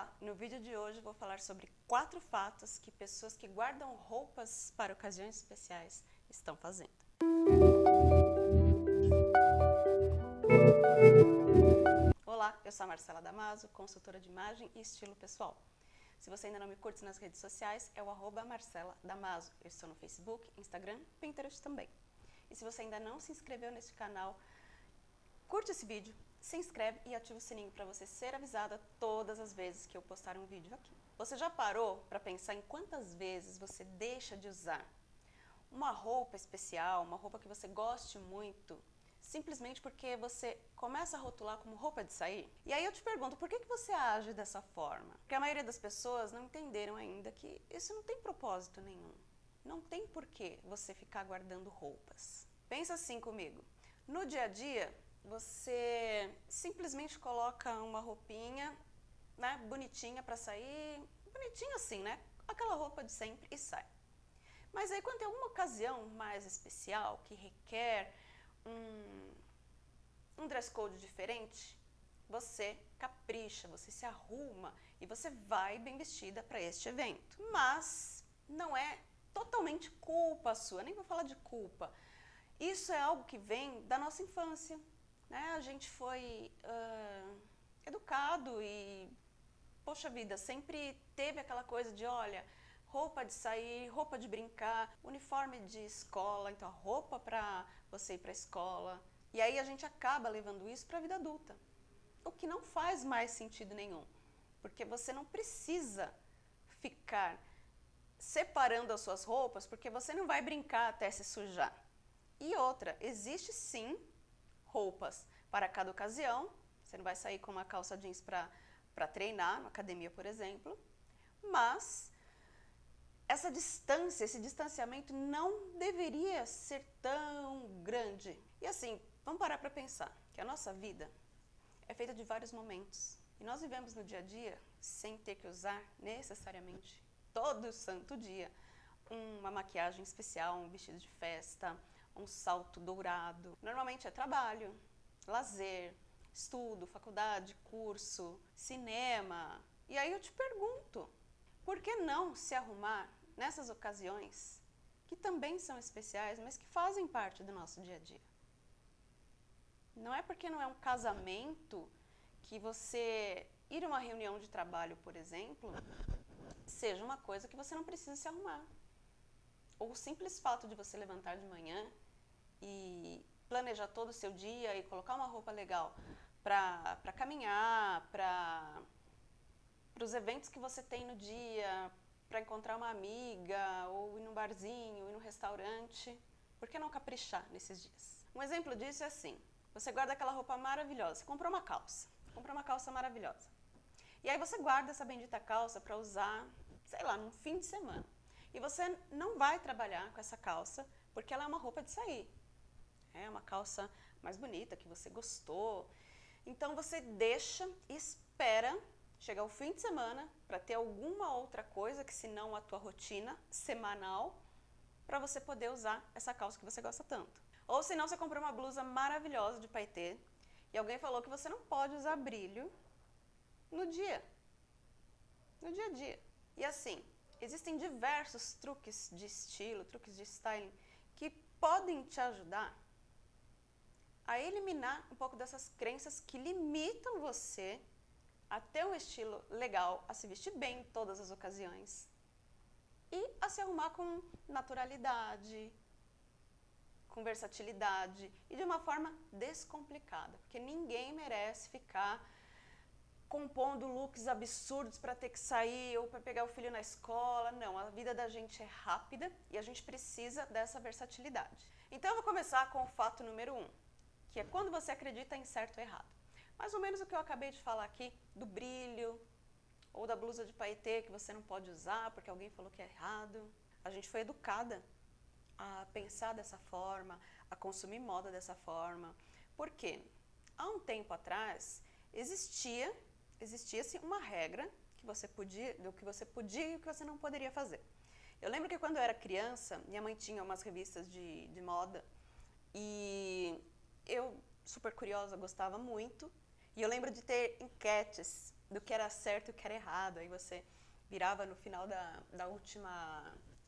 Olá, no vídeo de hoje vou falar sobre quatro fatos que pessoas que guardam roupas para ocasiões especiais estão fazendo. Olá, eu sou a Marcela Damaso, consultora de imagem e estilo pessoal. Se você ainda não me curte nas redes sociais, é o arroba Marcela Damaso. Eu estou no Facebook, Instagram, Pinterest também. E se você ainda não se inscreveu neste canal, curte esse vídeo, se inscreve e ativa o sininho para você ser avisada todas as vezes que eu postar um vídeo aqui. Você já parou para pensar em quantas vezes você deixa de usar uma roupa especial, uma roupa que você goste muito, simplesmente porque você começa a rotular como roupa de sair? E aí eu te pergunto, por que, que você age dessa forma? Porque a maioria das pessoas não entenderam ainda que isso não tem propósito nenhum. Não tem porquê você ficar guardando roupas. Pensa assim comigo. No dia a dia, você simplesmente coloca uma roupinha, né, bonitinha para sair, bonitinha assim, né, aquela roupa de sempre e sai. Mas aí quando tem alguma ocasião mais especial que requer um, um dress code diferente, você capricha, você se arruma e você vai bem vestida para este evento. Mas não é totalmente culpa sua, nem vou falar de culpa. Isso é algo que vem da nossa infância, né, a gente foi uh, educado e, poxa vida, sempre teve aquela coisa de, olha, roupa de sair, roupa de brincar, uniforme de escola, então a roupa para você ir para a escola. E aí a gente acaba levando isso para a vida adulta, o que não faz mais sentido nenhum, porque você não precisa ficar separando as suas roupas, porque você não vai brincar até se sujar. E outra, existe sim roupas para cada ocasião. Você não vai sair com uma calça jeans para treinar, na academia, por exemplo. Mas essa distância, esse distanciamento não deveria ser tão grande. E assim, vamos parar para pensar que a nossa vida é feita de vários momentos. E nós vivemos no dia a dia sem ter que usar necessariamente todo santo dia uma maquiagem especial, um vestido de festa, um salto dourado. Normalmente é trabalho, lazer, estudo, faculdade, curso, cinema. E aí eu te pergunto, por que não se arrumar nessas ocasiões que também são especiais, mas que fazem parte do nosso dia a dia? Não é porque não é um casamento que você ir a uma reunião de trabalho, por exemplo, seja uma coisa que você não precisa se arrumar. Ou o simples fato de você levantar de manhã e planejar todo o seu dia e colocar uma roupa legal para caminhar, para os eventos que você tem no dia, para encontrar uma amiga, ou ir num barzinho, ir num restaurante. Por que não caprichar nesses dias? Um exemplo disso é assim, você guarda aquela roupa maravilhosa, você comprou uma calça, comprou uma calça maravilhosa. E aí você guarda essa bendita calça para usar, sei lá, num fim de semana. E você não vai trabalhar com essa calça porque ela é uma roupa de sair é uma calça mais bonita, que você gostou. Então você deixa espera chegar o fim de semana para ter alguma outra coisa que se não a tua rotina semanal para você poder usar essa calça que você gosta tanto. Ou se não, você comprou uma blusa maravilhosa de paetê e alguém falou que você não pode usar brilho no dia, no dia a dia. E assim, existem diversos truques de estilo, truques de styling que podem te ajudar a eliminar um pouco dessas crenças que limitam você a ter um estilo legal, a se vestir bem em todas as ocasiões e a se arrumar com naturalidade, com versatilidade e de uma forma descomplicada, porque ninguém merece ficar compondo looks absurdos para ter que sair ou para pegar o filho na escola. Não, a vida da gente é rápida e a gente precisa dessa versatilidade. Então eu vou começar com o fato número um que é quando você acredita em certo ou errado. Mais ou menos o que eu acabei de falar aqui do brilho, ou da blusa de paetê que você não pode usar porque alguém falou que é errado. A gente foi educada a pensar dessa forma, a consumir moda dessa forma. Por quê? Há um tempo atrás existia existia-se uma regra que você podia, do que você podia e o que você não poderia fazer. Eu lembro que quando eu era criança, minha mãe tinha umas revistas de, de moda e eu, super curiosa, gostava muito. E eu lembro de ter enquetes do que era certo e o que era errado. Aí você virava no final da, da, última,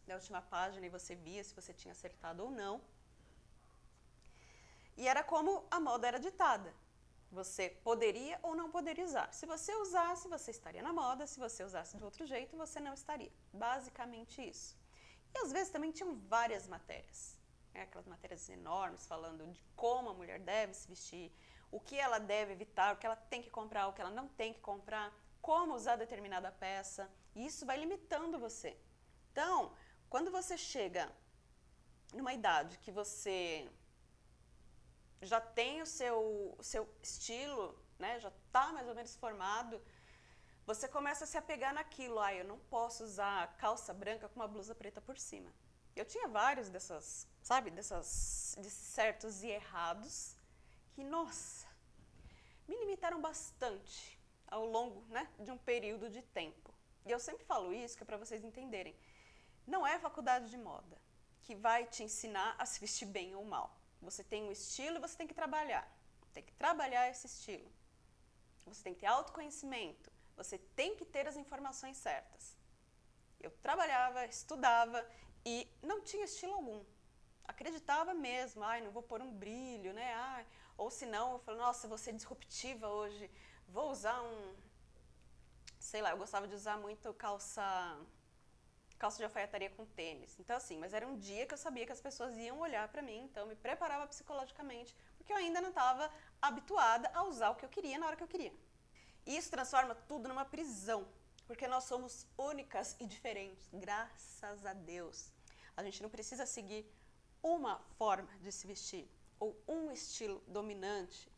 da última página e você via se você tinha acertado ou não. E era como a moda era ditada. Você poderia ou não poderia usar. Se você usasse, você estaria na moda. Se você usasse de outro jeito, você não estaria. Basicamente isso. E às vezes também tinham várias matérias. Né? Aquelas matérias enormes falando de como a mulher deve se vestir, o que ela deve evitar, o que ela tem que comprar, o que ela não tem que comprar, como usar determinada peça. E isso vai limitando você. Então, quando você chega numa idade que você já tem o seu, o seu estilo, né, já está mais ou menos formado, você começa a se apegar naquilo. Ah, eu não posso usar calça branca com uma blusa preta por cima. Eu tinha vários dessas, sabe, dessas, desses certos e errados que, nossa, me limitaram bastante ao longo né, de um período de tempo. E eu sempre falo isso, que é para vocês entenderem. Não é a faculdade de moda que vai te ensinar a se vestir bem ou mal. Você tem um estilo e você tem que trabalhar. Tem que trabalhar esse estilo. Você tem que ter autoconhecimento. Você tem que ter as informações certas. Eu trabalhava, estudava e não tinha estilo algum. Acreditava mesmo, ai, não vou pôr um brilho, né? Ai, ou se não, eu falo, nossa, vou ser disruptiva hoje, vou usar um, sei lá, eu gostava de usar muito calça calça de alfaiataria com tênis. Então, assim, mas era um dia que eu sabia que as pessoas iam olhar para mim, então eu me preparava psicologicamente, porque eu ainda não estava habituada a usar o que eu queria na hora que eu queria. E isso transforma tudo numa prisão, porque nós somos únicas e diferentes, graças a Deus. A gente não precisa seguir uma forma de se vestir, ou um estilo dominante,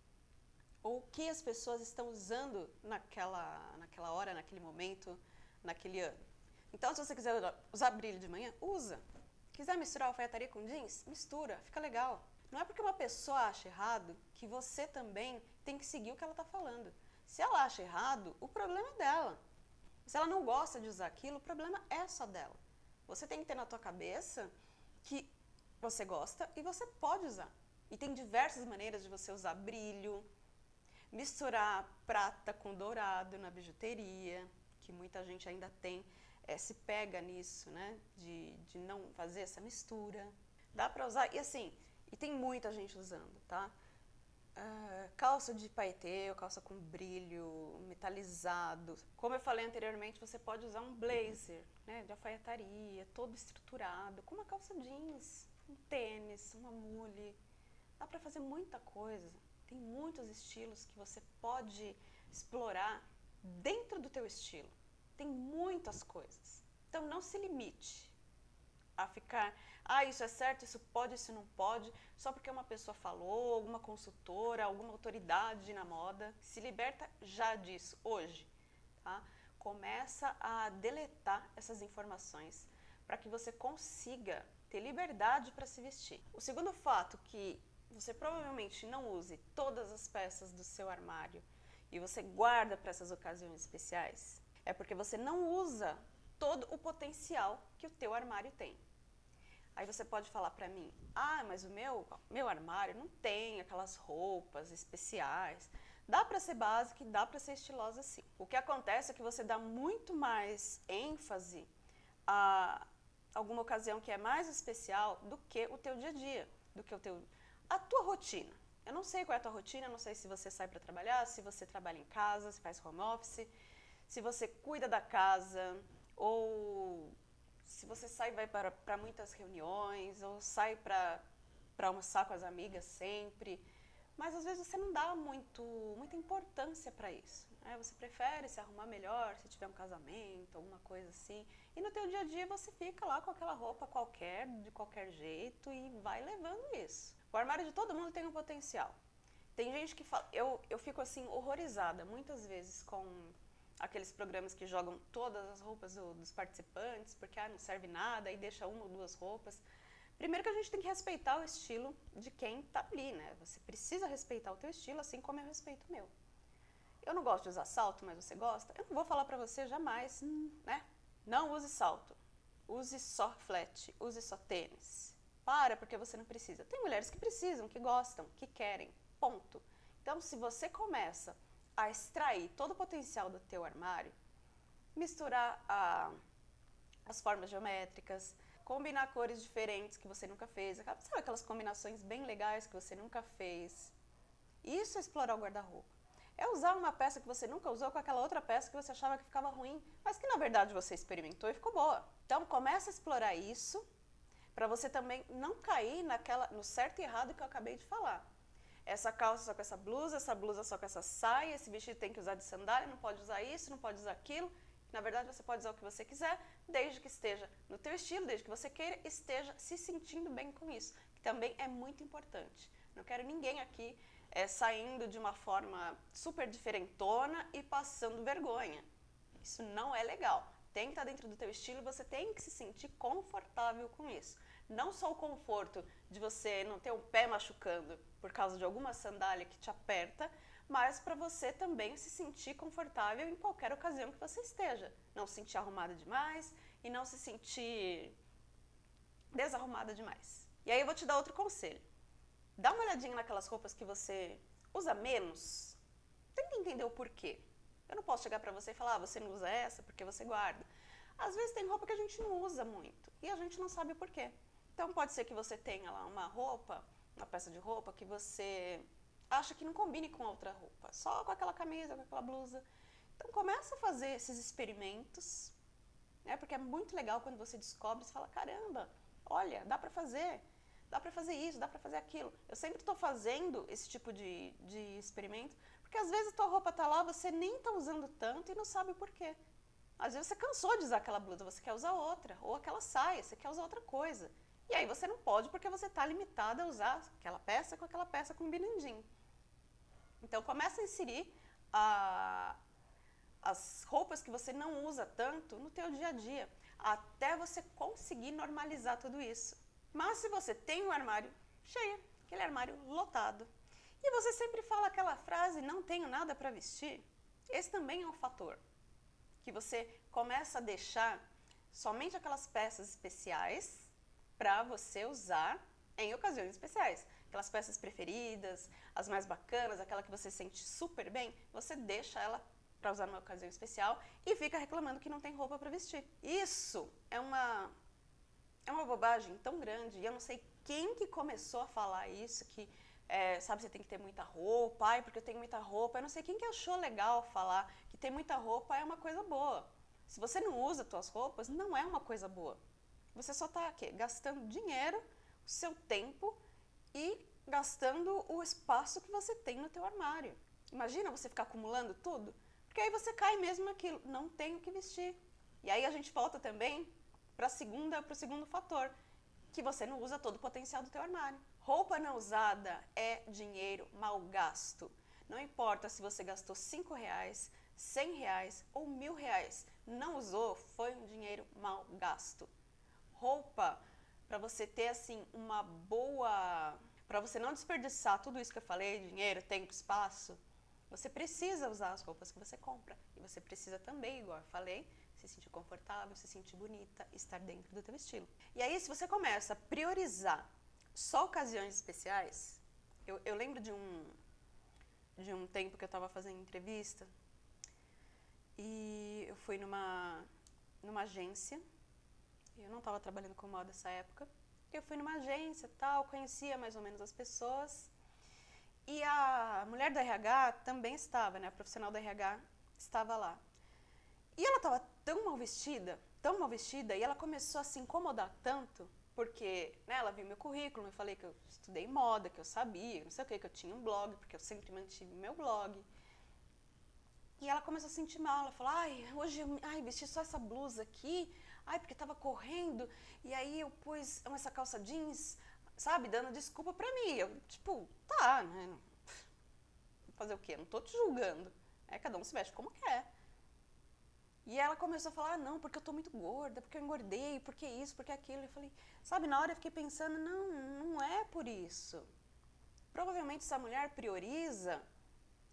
ou o que as pessoas estão usando naquela, naquela hora, naquele momento, naquele ano. Então, se você quiser usar brilho de manhã, usa. Quiser misturar alfaiataria com jeans, mistura, fica legal. Não é porque uma pessoa acha errado que você também tem que seguir o que ela está falando. Se ela acha errado, o problema é dela. Se ela não gosta de usar aquilo, o problema é só dela. Você tem que ter na tua cabeça que você gosta e você pode usar. E tem diversas maneiras de você usar brilho, misturar prata com dourado na bijuteria, que muita gente ainda tem, é, se pega nisso, né? De, de não fazer essa mistura. Dá pra usar, e assim, e tem muita gente usando, tá? Uh, calça de paetê, calça com brilho, metalizado. Como eu falei anteriormente, você pode usar um blazer, né, de alfaiataria, todo estruturado, com uma calça jeans, um tênis, uma mule. Dá para fazer muita coisa. Tem muitos estilos que você pode explorar dentro do teu estilo. Tem muitas coisas. Então não se limite a ficar, ah, isso é certo, isso pode, isso não pode, só porque uma pessoa falou, alguma consultora, alguma autoridade na moda. Se liberta já disso, hoje. Tá? Começa a deletar essas informações para que você consiga ter liberdade para se vestir. O segundo fato que você provavelmente não use todas as peças do seu armário e você guarda para essas ocasiões especiais, é porque você não usa todo o potencial que o teu armário tem. Aí você pode falar para mim, ah, mas o meu, meu armário não tem aquelas roupas especiais. Dá para ser básica e dá para ser estilosa sim. O que acontece é que você dá muito mais ênfase a alguma ocasião que é mais especial do que o teu dia a dia, do que o teu a tua rotina. Eu não sei qual é a tua rotina, não sei se você sai para trabalhar, se você trabalha em casa, se faz home office, se você cuida da casa, ou se você sai vai para, para muitas reuniões, ou sai para, para almoçar com as amigas sempre. Mas às vezes você não dá muito, muita importância para isso. Né? Você prefere se arrumar melhor se tiver um casamento, alguma coisa assim. E no teu dia a dia você fica lá com aquela roupa qualquer, de qualquer jeito, e vai levando isso. O armário de todo mundo tem um potencial. Tem gente que fala, eu, eu fico assim horrorizada muitas vezes com aqueles programas que jogam todas as roupas do, dos participantes, porque ah, não serve nada, e deixa uma ou duas roupas. Primeiro que a gente tem que respeitar o estilo de quem está ali, né? Você precisa respeitar o teu estilo, assim como eu respeito o meu. Eu não gosto de usar salto, mas você gosta? Eu não vou falar para você jamais, né? Não use salto. Use só flat, use só tênis. Para, porque você não precisa. Tem mulheres que precisam, que gostam, que querem, ponto. Então, se você começa a extrair todo o potencial do teu armário, misturar a, as formas geométricas, combinar cores diferentes que você nunca fez, sabe aquelas combinações bem legais que você nunca fez. Isso é explorar o guarda-roupa. É usar uma peça que você nunca usou com aquela outra peça que você achava que ficava ruim, mas que na verdade você experimentou e ficou boa. Então começa a explorar isso para você também não cair naquela no certo e errado que eu acabei de falar. Essa calça só com essa blusa, essa blusa só com essa saia, esse vestido tem que usar de sandália, não pode usar isso, não pode usar aquilo. Na verdade, você pode usar o que você quiser, desde que esteja no teu estilo, desde que você queira, esteja se sentindo bem com isso, que também é muito importante. Não quero ninguém aqui é, saindo de uma forma super diferentona e passando vergonha. Isso não é legal. Tem que estar dentro do teu estilo, você tem que se sentir confortável com isso. Não só o conforto de você não ter o pé machucando por causa de alguma sandália que te aperta, mas para você também se sentir confortável em qualquer ocasião que você esteja. Não se sentir arrumada demais e não se sentir desarrumada demais. E aí eu vou te dar outro conselho. Dá uma olhadinha naquelas roupas que você usa menos. Tenta entender o porquê. Eu não posso chegar para você e falar, ah, você não usa essa porque você guarda. Às vezes tem roupa que a gente não usa muito e a gente não sabe o porquê. Então pode ser que você tenha lá uma roupa, uma peça de roupa que você acha que não combine com outra roupa, só com aquela camisa, com aquela blusa. Então começa a fazer esses experimentos, né? Porque é muito legal quando você descobre, você fala, caramba, olha, dá para fazer, dá para fazer isso, dá para fazer aquilo. Eu sempre estou fazendo esse tipo de, de experimento, porque às vezes a tua roupa tá lá, você nem tá usando tanto e não sabe por quê. Às vezes você cansou de usar aquela blusa, você quer usar outra, ou aquela saia, você quer usar outra coisa. E aí você não pode porque você está limitada a usar aquela peça com aquela peça combinandinho. Então começa a inserir a, as roupas que você não usa tanto no teu dia a dia, até você conseguir normalizar tudo isso. Mas se você tem um armário cheio, aquele armário lotado, e você sempre fala aquela frase, não tenho nada para vestir, esse também é um fator. Que você começa a deixar somente aquelas peças especiais para você usar em ocasiões especiais. Aquelas peças preferidas, as mais bacanas, aquela que você sente super bem, você deixa ela para usar numa ocasião especial e fica reclamando que não tem roupa para vestir. Isso é uma é uma bobagem tão grande. E eu não sei quem que começou a falar isso, que é, sabe, você tem que ter muita roupa, ai, porque eu tenho muita roupa. Eu não sei quem que achou legal falar que ter muita roupa é uma coisa boa. Se você não usa suas roupas, não é uma coisa boa. Você só está gastando dinheiro, o seu tempo e gastando o espaço que você tem no teu armário. Imagina você ficar acumulando tudo, porque aí você cai mesmo naquilo, não tenho que vestir. E aí a gente volta também para o segundo fator, que você não usa todo o potencial do teu armário. Roupa não usada é dinheiro mal gasto. Não importa se você gastou cinco reais, cem reais ou mil reais, não usou, foi um dinheiro mal gasto roupa, para você ter assim uma boa, para você não desperdiçar tudo isso que eu falei, dinheiro, tempo, espaço, você precisa usar as roupas que você compra. E você precisa também, igual eu falei, se sentir confortável, se sentir bonita, estar dentro do teu estilo. E aí, se você começa a priorizar só ocasiões especiais, eu, eu lembro de um, de um tempo que eu estava fazendo entrevista e eu fui numa, numa agência eu não estava trabalhando com moda nessa época. Eu fui numa agência tal, conhecia mais ou menos as pessoas. E a mulher do RH também estava, né? A profissional do RH estava lá. E ela estava tão mal vestida, tão mal vestida, e ela começou a se incomodar tanto, porque né, ela viu meu currículo, eu falei que eu estudei moda, que eu sabia, não sei o que, que eu tinha um blog, porque eu sempre mantive meu blog. E ela começou a sentir mal, ela falou, ai, hoje ai, vesti só essa blusa aqui, Ai, porque estava correndo e aí eu pus essa calça jeans, sabe, dando desculpa pra mim. Eu, tipo, tá, né? Fazer o quê? Não tô te julgando. É, cada um se veste como quer. E ela começou a falar, ah, não, porque eu tô muito gorda, porque eu engordei, porque isso, porque aquilo. Eu falei, sabe, na hora eu fiquei pensando, não, não é por isso. Provavelmente essa mulher prioriza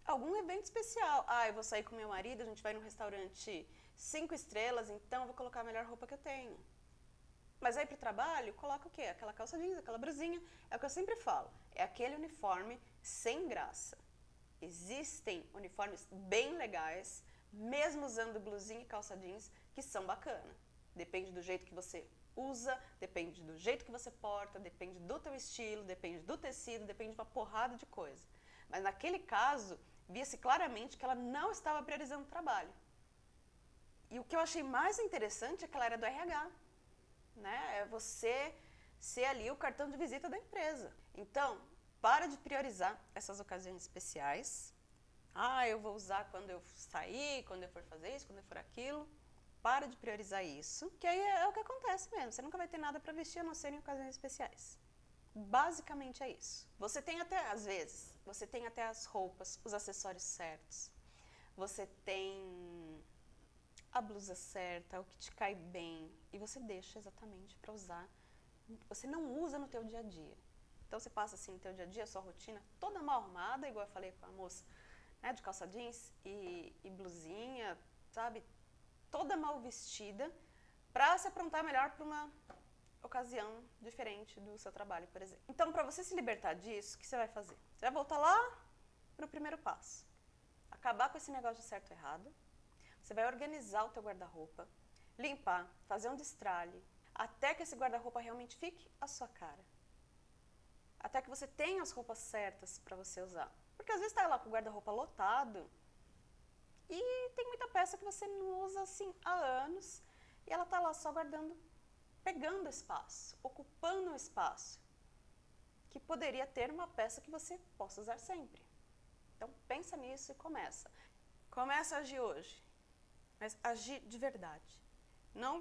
algum evento especial. Ah, eu vou sair com meu marido, a gente vai num restaurante cinco estrelas, então vou colocar a melhor roupa que eu tenho. Mas aí para o trabalho, coloca o quê? Aquela calça jeans, aquela brusinha. É o que eu sempre falo. É aquele uniforme sem graça. Existem uniformes bem legais, mesmo usando blusinha e calça jeans, que são bacana. Depende do jeito que você usa, depende do jeito que você porta, depende do teu estilo, depende do tecido, depende de uma porrada de coisa. Mas naquele caso, via-se claramente que ela não estava priorizando o trabalho. E o que eu achei mais interessante é que ela era do RH. Né? É você ser ali o cartão de visita da empresa. Então, para de priorizar essas ocasiões especiais. Ah, eu vou usar quando eu sair, quando eu for fazer isso, quando eu for aquilo. Para de priorizar isso, que aí é o que acontece mesmo. Você nunca vai ter nada para vestir a não ser em ocasiões especiais. Basicamente é isso. Você tem até, às vezes, você tem até as roupas, os acessórios certos. Você tem a blusa certa, o que te cai bem, e você deixa exatamente para usar. Você não usa no teu dia a dia. Então você passa assim no teu dia a dia, sua rotina toda mal arrumada, igual eu falei com a moça, né, de calça jeans e, e blusinha, sabe? toda mal vestida para se aprontar melhor para uma ocasião diferente do seu trabalho, por exemplo. Então, para você se libertar disso, o que você vai fazer? Você vai voltar lá para o primeiro passo. Acabar com esse negócio de certo e errado. Você vai organizar o teu guarda-roupa, limpar, fazer um destralhe, até que esse guarda-roupa realmente fique a sua cara. Até que você tenha as roupas certas para você usar. Porque às vezes está lá com o guarda-roupa lotado, e tem muita peça que você não usa assim há anos e ela está lá só guardando, pegando espaço, ocupando um espaço que poderia ter uma peça que você possa usar sempre. Então pensa nisso e começa. Começa a agir hoje, mas agir de verdade. Não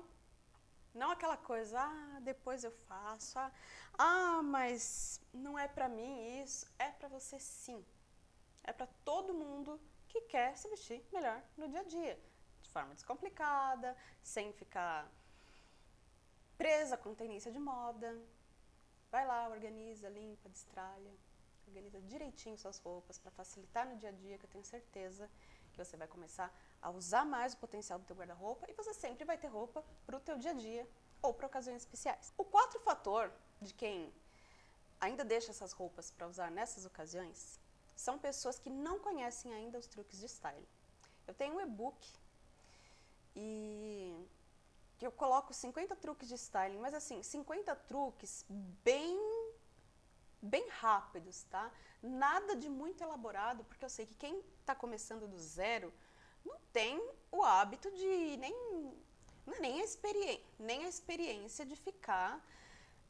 não aquela coisa, ah, depois eu faço, ah, ah mas não é para mim isso. É para você sim. É para todo mundo que quer se vestir melhor no dia a dia, de forma descomplicada, sem ficar presa com tendência de moda. Vai lá, organiza, limpa, destralha, organiza direitinho suas roupas para facilitar no dia a dia, que eu tenho certeza que você vai começar a usar mais o potencial do teu guarda-roupa e você sempre vai ter roupa para o teu dia a dia ou para ocasiões especiais. O quarto fator de quem ainda deixa essas roupas para usar nessas ocasiões são pessoas que não conhecem ainda os truques de style. Eu tenho um e-book e que eu coloco 50 truques de styling, mas assim, 50 truques bem bem rápidos, tá? Nada de muito elaborado, porque eu sei que quem está começando do zero não tem o hábito de nem é nem a experiência, nem a experiência de ficar,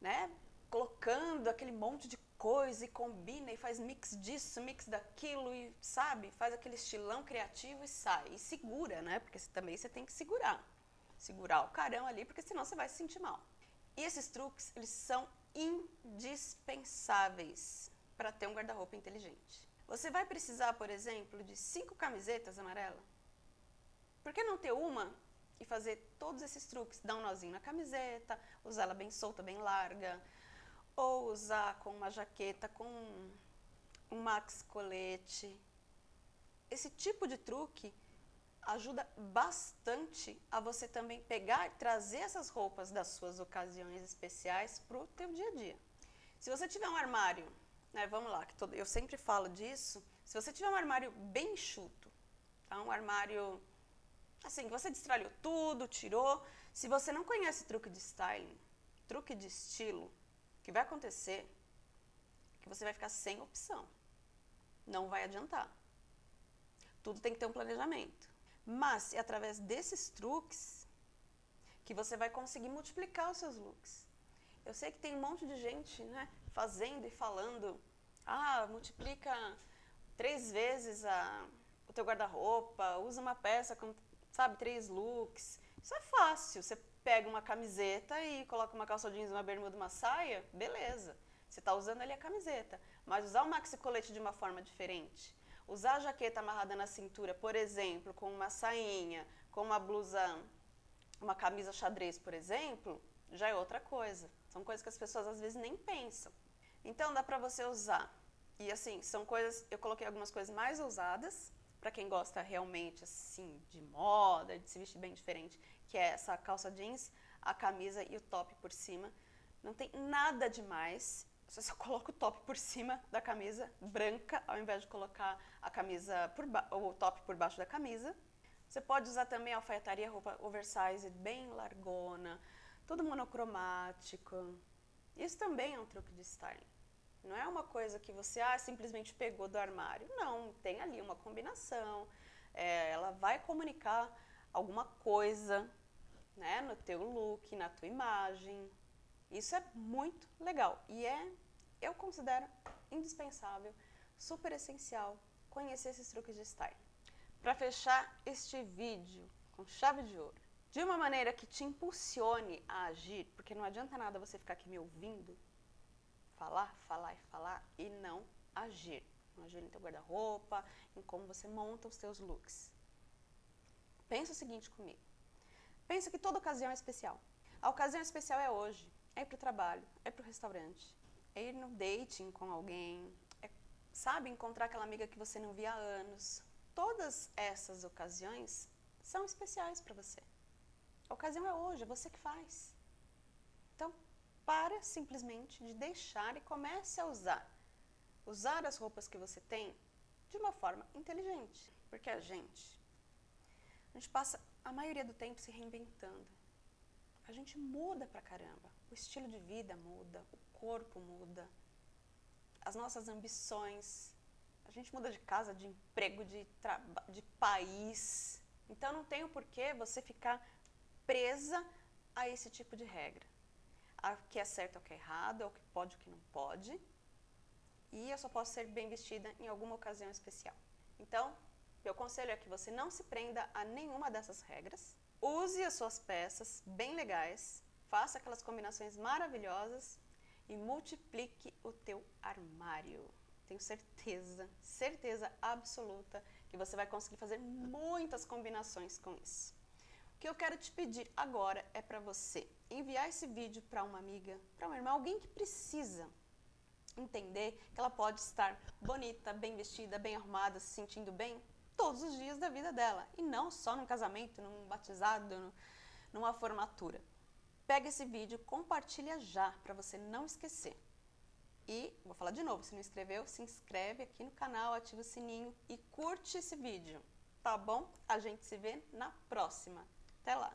né, colocando aquele monte de coisa e combina e faz mix disso, mix daquilo e sabe, faz aquele estilão criativo e sai e segura, né? Porque também você tem que segurar, segurar o carão ali, porque senão você vai se sentir mal. E esses truques, eles são indispensáveis para ter um guarda-roupa inteligente. Você vai precisar, por exemplo, de cinco camisetas amarelas. Por que não ter uma e fazer todos esses truques? Dar um nozinho na camiseta, usar ela bem solta, bem larga, ou usar com uma jaqueta, com um max colete. Esse tipo de truque ajuda bastante a você também pegar e trazer essas roupas das suas ocasiões especiais para o teu dia a dia. Se você tiver um armário, né, vamos lá, que eu sempre falo disso, se você tiver um armário bem enxuto, tá, um armário assim, você destralhou tudo, tirou, se você não conhece truque de styling, truque de estilo, o que vai acontecer é que você vai ficar sem opção. Não vai adiantar. Tudo tem que ter um planejamento. Mas é através desses truques que você vai conseguir multiplicar os seus looks. Eu sei que tem um monte de gente né, fazendo e falando, ah, multiplica três vezes a, o teu guarda-roupa, usa uma peça com, sabe, três looks. Isso é fácil, você pega uma camiseta e coloca uma calça jeans, uma bermuda, uma saia, beleza. Você está usando ali a camiseta. Mas usar o maxi colete de uma forma diferente, usar a jaqueta amarrada na cintura, por exemplo, com uma sainha, com uma blusa, uma camisa xadrez, por exemplo, já é outra coisa. São coisas que as pessoas às vezes nem pensam. Então dá para você usar. E assim, são coisas, eu coloquei algumas coisas mais ousadas, para quem gosta realmente assim de moda, de se vestir bem diferente, que é essa calça jeans, a camisa e o top por cima. Não tem nada demais, você só coloca o top por cima da camisa branca, ao invés de colocar a camisa por o top por baixo da camisa. Você pode usar também alfaiataria, roupa oversize, bem largona, tudo monocromático. Isso também é um truque de styling. Não é uma coisa que você ah, simplesmente pegou do armário. Não, tem ali uma combinação. É, ela vai comunicar alguma coisa né, no teu look, na tua imagem. Isso é muito legal e é, eu considero indispensável, super essencial conhecer esses truques de style. Para fechar este vídeo com chave de ouro, de uma maneira que te impulsione a agir, porque não adianta nada você ficar aqui me ouvindo, falar, falar e falar e não agir. Não agir no teu guarda-roupa, em como você monta os teus looks. Pensa o seguinte comigo. Pensa que toda ocasião é especial. A ocasião especial é hoje, é ir para o trabalho, é para o restaurante, é ir no dating com alguém, é, sabe, encontrar aquela amiga que você não via há anos. Todas essas ocasiões são especiais para você. A ocasião é hoje, é você que faz. Para simplesmente de deixar e comece a usar. Usar as roupas que você tem de uma forma inteligente. Porque a gente, a gente passa a maioria do tempo se reinventando. A gente muda pra caramba. O estilo de vida muda, o corpo muda, as nossas ambições. A gente muda de casa, de emprego, de, de país. Então não tem o porquê você ficar presa a esse tipo de regra. O que é certo, o que é errado, o que pode, o que não pode. E eu só posso ser bem vestida em alguma ocasião especial. Então, meu conselho é que você não se prenda a nenhuma dessas regras. Use as suas peças bem legais, faça aquelas combinações maravilhosas e multiplique o teu armário. Tenho certeza, certeza absoluta que você vai conseguir fazer muitas combinações com isso. Que eu quero te pedir agora é para você enviar esse vídeo para uma amiga, para uma irmã, alguém que precisa entender que ela pode estar bonita, bem vestida, bem arrumada, se sentindo bem todos os dias da vida dela. E não só num casamento, num batizado, numa formatura. Pega esse vídeo, compartilha já, para você não esquecer. E, vou falar de novo, se não inscreveu, se inscreve aqui no canal, ativa o sininho e curte esse vídeo, tá bom? A gente se vê na próxima. Até lá!